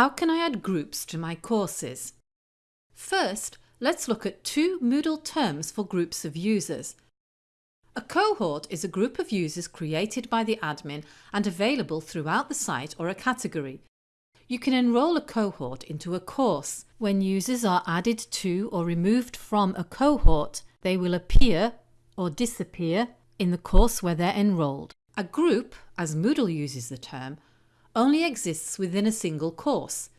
How can I add groups to my courses? First, let's look at two Moodle terms for groups of users. A cohort is a group of users created by the admin and available throughout the site or a category. You can enrol a cohort into a course. When users are added to or removed from a cohort, they will appear or disappear in the course where they're enrolled. A group, as Moodle uses the term, only exists within a single course.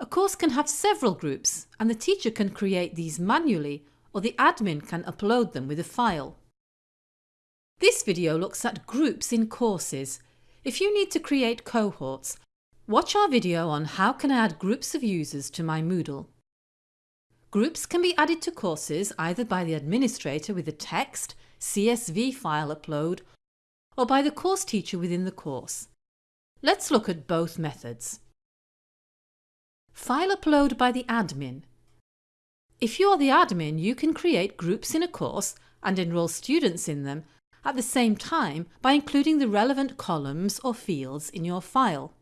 A course can have several groups and the teacher can create these manually or the admin can upload them with a file. This video looks at groups in courses. If you need to create cohorts, watch our video on how can I add groups of users to my Moodle. Groups can be added to courses either by the administrator with a text, CSV file upload or by the course teacher within the course. Let's look at both methods. File upload by the admin. If you're the admin, you can create groups in a course and enrol students in them at the same time by including the relevant columns or fields in your file.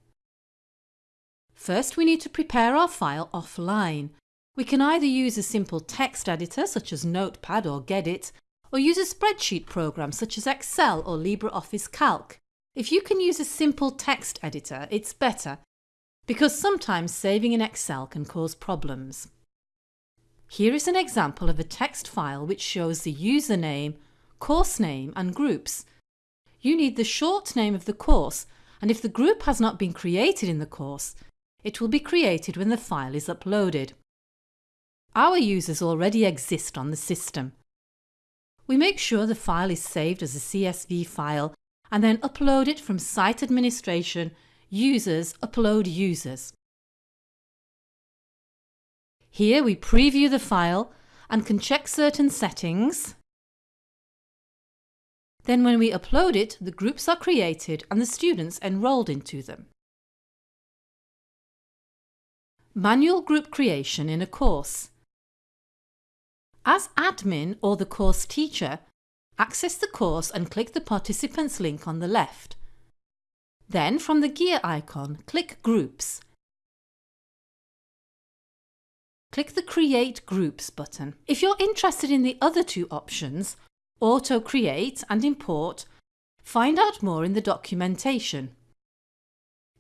First we need to prepare our file offline. We can either use a simple text editor such as Notepad or Gedit or use a spreadsheet program such as Excel or LibreOffice Calc. If you can use a simple text editor, it's better, because sometimes saving in Excel can cause problems. Here is an example of a text file which shows the username, course name and groups. You need the short name of the course and if the group has not been created in the course, it will be created when the file is uploaded. Our users already exist on the system. We make sure the file is saved as a CSV file and then upload it from Site Administration, Users, Upload Users. Here we preview the file and can check certain settings. Then when we upload it, the groups are created and the students enrolled into them. Manual group creation in a course. As admin or the course teacher, Access the course and click the participants link on the left. Then from the gear icon, click Groups. Click the Create Groups button. If you're interested in the other two options, Auto Create and Import, find out more in the documentation.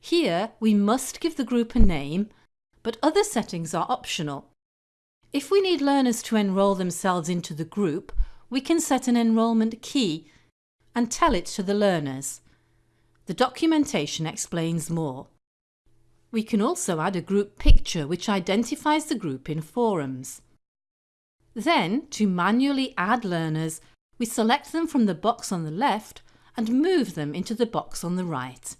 Here we must give the group a name, but other settings are optional. If we need learners to enrol themselves into the group, we can set an enrolment key and tell it to the learners. The documentation explains more. We can also add a group picture which identifies the group in forums. Then, to manually add learners, we select them from the box on the left and move them into the box on the right.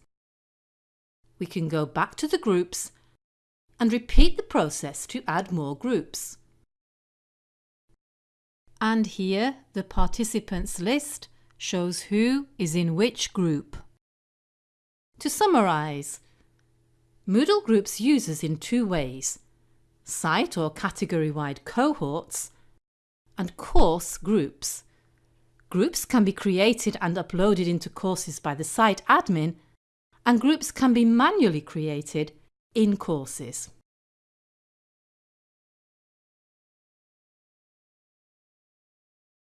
We can go back to the groups and repeat the process to add more groups. And here the participants list shows who is in which group. To summarise, Moodle groups users in two ways, site or category-wide cohorts and course groups. Groups can be created and uploaded into courses by the site admin and groups can be manually created in courses.